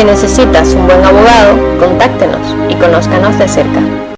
Si necesitas un buen abogado, contáctenos y conózcanos de cerca.